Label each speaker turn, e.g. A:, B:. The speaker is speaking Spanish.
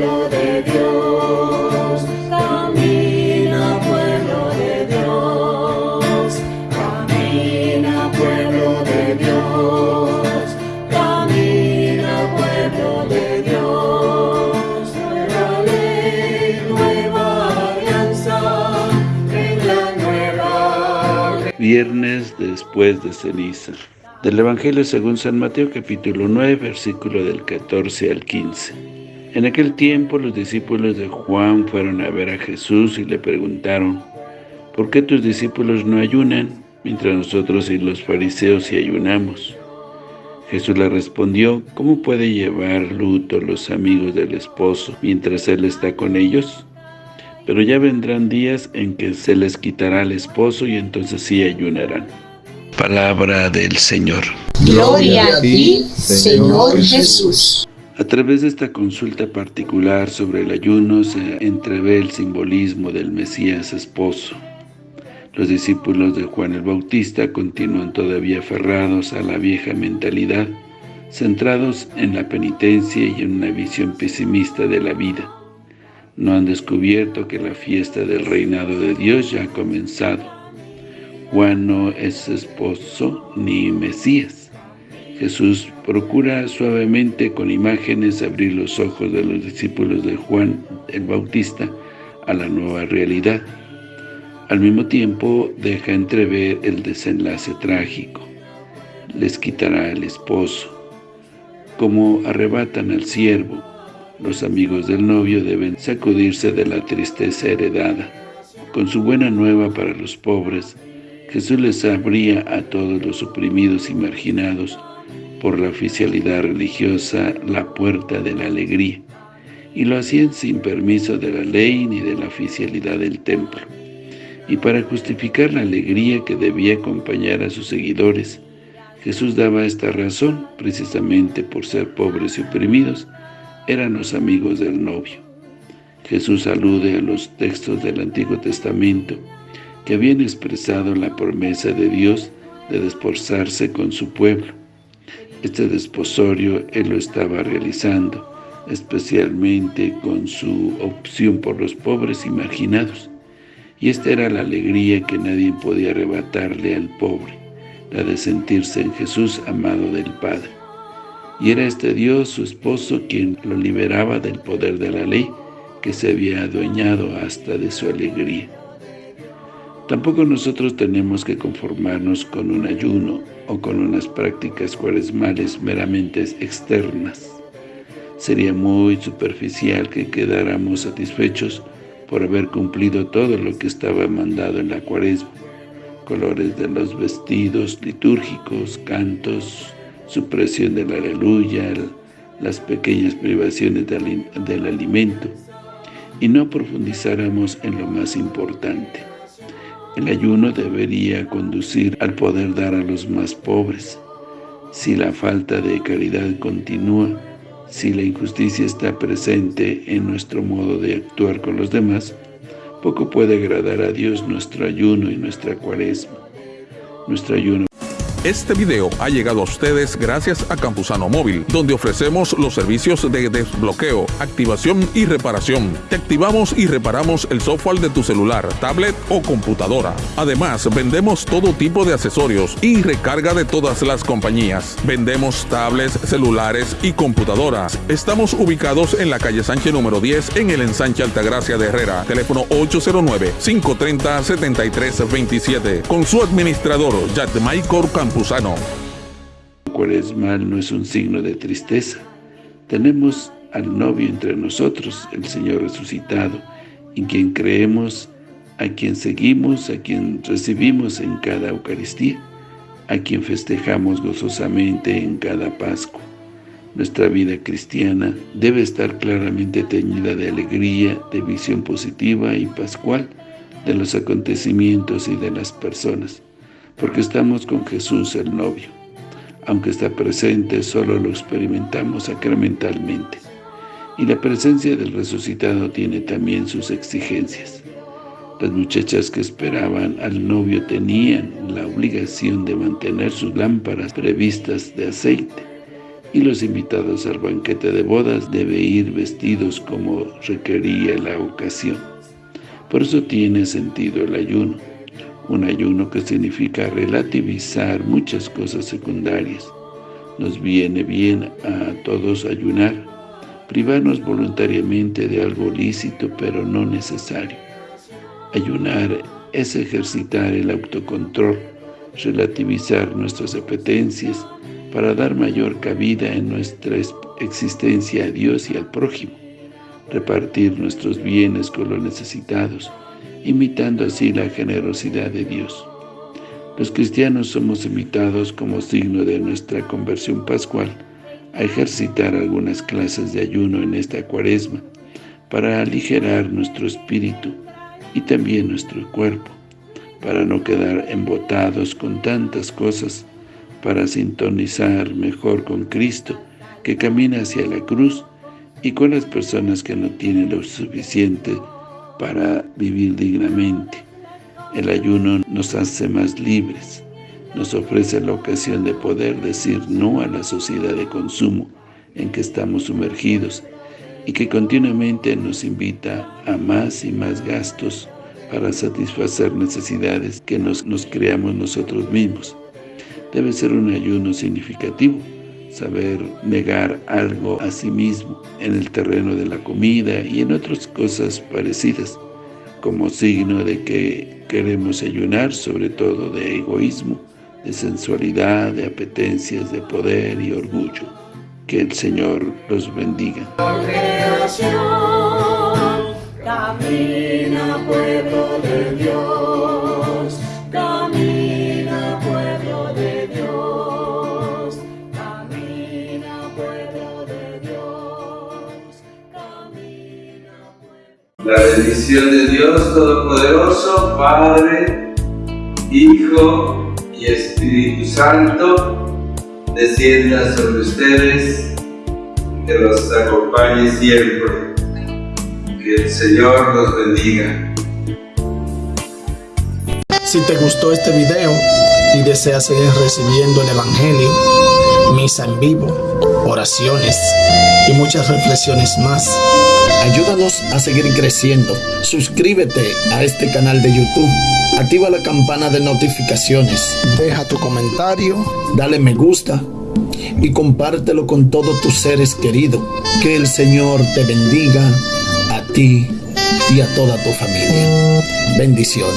A: pueblo de Dios, camina pueblo de Dios, camina pueblo de Dios, camina pueblo de Dios, nueva ley, nueva alianza, en la nueva.
B: Viernes después de ceniza. Del Evangelio según San Mateo capítulo 9 versículo del 14 al 15. En aquel tiempo los discípulos de Juan fueron a ver a Jesús y le preguntaron, ¿por qué tus discípulos no ayunan, mientras nosotros y los fariseos sí ayunamos? Jesús le respondió, ¿cómo puede llevar luto los amigos del esposo mientras él está con ellos? Pero ya vendrán días en que se les quitará el esposo y entonces sí ayunarán. Palabra del Señor.
C: Gloria a ti, Señor Jesús.
B: A través de esta consulta particular sobre el ayuno se entrevé el simbolismo del Mesías esposo. Los discípulos de Juan el Bautista continúan todavía aferrados a la vieja mentalidad, centrados en la penitencia y en una visión pesimista de la vida. No han descubierto que la fiesta del reinado de Dios ya ha comenzado Juan no es esposo ni Mesías. Jesús procura suavemente con imágenes abrir los ojos de los discípulos de Juan el Bautista a la nueva realidad. Al mismo tiempo deja entrever el desenlace trágico. Les quitará el esposo. Como arrebatan al siervo, los amigos del novio deben sacudirse de la tristeza heredada. Con su buena nueva para los pobres, Jesús les abría a todos los oprimidos y marginados por la oficialidad religiosa la puerta de la alegría, y lo hacían sin permiso de la ley ni de la oficialidad del templo. Y para justificar la alegría que debía acompañar a sus seguidores, Jesús daba esta razón, precisamente por ser pobres y oprimidos, eran los amigos del novio. Jesús alude a los textos del Antiguo Testamento, que habían expresado la promesa de Dios de desposarse con su pueblo. Este desposorio Él lo estaba realizando, especialmente con su opción por los pobres y marginados. Y esta era la alegría que nadie podía arrebatarle al pobre, la de sentirse en Jesús amado del Padre. Y era este Dios, su esposo, quien lo liberaba del poder de la ley, que se había adueñado hasta de su alegría. Tampoco nosotros tenemos que conformarnos con un ayuno o con unas prácticas cuaresmales meramente externas. Sería muy superficial que quedáramos satisfechos por haber cumplido todo lo que estaba mandado en la cuaresma. Colores de los vestidos litúrgicos, cantos, supresión del aleluya, las pequeñas privaciones del, del alimento, y no profundizáramos en lo más importante el ayuno debería conducir al poder dar a los más pobres. Si la falta de caridad continúa, si la injusticia está presente en nuestro modo de actuar con los demás, poco puede agradar a Dios nuestro ayuno y nuestra cuaresma. Nuestro ayuno
D: este video ha llegado a ustedes gracias a Campusano Móvil, donde ofrecemos los servicios de desbloqueo, activación y reparación. Te activamos y reparamos el software de tu celular, tablet o computadora. Además, vendemos todo tipo de accesorios y recarga de todas las compañías. Vendemos tablets, celulares y computadoras. Estamos ubicados en la calle Sánchez número 10 en el ensanche Altagracia de Herrera. Teléfono 809-530-7327. Con su administrador, Jack Michael Campusano. Campuzano.
B: Cuaresmal no es un signo de tristeza. Tenemos al novio entre nosotros, el Señor resucitado, en quien creemos, a quien seguimos, a quien recibimos en cada Eucaristía, a quien festejamos gozosamente en cada Pascua. Nuestra vida cristiana debe estar claramente teñida de alegría, de visión positiva y pascual de los acontecimientos y de las personas porque estamos con Jesús el novio. Aunque está presente, solo lo experimentamos sacramentalmente. Y la presencia del resucitado tiene también sus exigencias. Las muchachas que esperaban al novio tenían la obligación de mantener sus lámparas previstas de aceite. y los invitados al banquete de bodas deben ir vestidos como requería la ocasión. Por eso tiene sentido el ayuno, un ayuno que significa relativizar muchas cosas secundarias. Nos viene bien a todos ayunar, privarnos voluntariamente de algo lícito pero no necesario. Ayunar es ejercitar el autocontrol, relativizar nuestras apetencias, para dar mayor cabida en nuestra existencia a Dios y al prójimo, repartir nuestros bienes con los necesitados, imitando así la generosidad de Dios. Los cristianos somos invitados como signo de nuestra conversión pascual a ejercitar algunas clases de ayuno en esta cuaresma para aligerar nuestro espíritu y también nuestro cuerpo, para no quedar embotados con tantas cosas para sintonizar mejor con Cristo, que camina hacia la cruz, y con las personas que no tienen lo suficiente para vivir dignamente. El ayuno nos hace más libres, nos ofrece la ocasión de poder decir no a la sociedad de consumo en que estamos sumergidos y que continuamente nos invita a más y más gastos para satisfacer necesidades que nos, nos creamos nosotros mismos. Debe ser un ayuno significativo, saber negar algo a sí mismo en el terreno de la comida y en otras cosas parecidas, como signo de que queremos ayunar sobre todo de egoísmo, de sensualidad, de apetencias, de poder y orgullo. Que el Señor los bendiga.
A: Camina pueblo
E: bendición de Dios Todopoderoso, Padre, Hijo y Espíritu Santo, descienda sobre ustedes, que los acompañe siempre. Que el Señor los bendiga.
F: Si te gustó este video y deseas seguir recibiendo el Evangelio, misa en vivo, oraciones y muchas reflexiones más, ayúdanos a seguir creciendo. Suscríbete a este canal de YouTube, activa la campana de notificaciones, deja tu comentario, dale me gusta y compártelo con todos tus seres queridos. Que el Señor te bendiga a ti y a toda tu familia. Bendiciones.